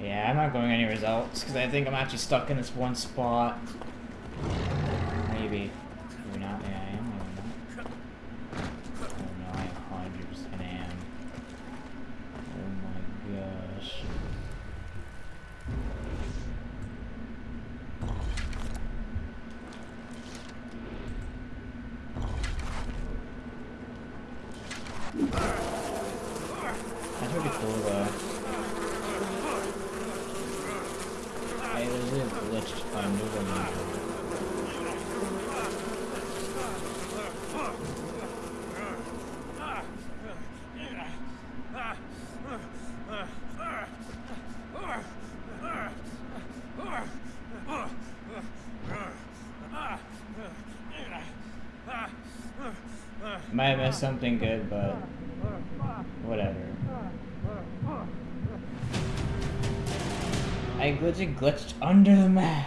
Yeah, I'm not going any results because I think I'm actually stuck in this one spot. Maybe. Maybe not. Yeah, I am. Maybe not. Oh no, I 100% am. Oh my gosh. That's pretty cool though. A glitch if I move them. Might have missed something good, but whatever. I glitchy glitched under the map.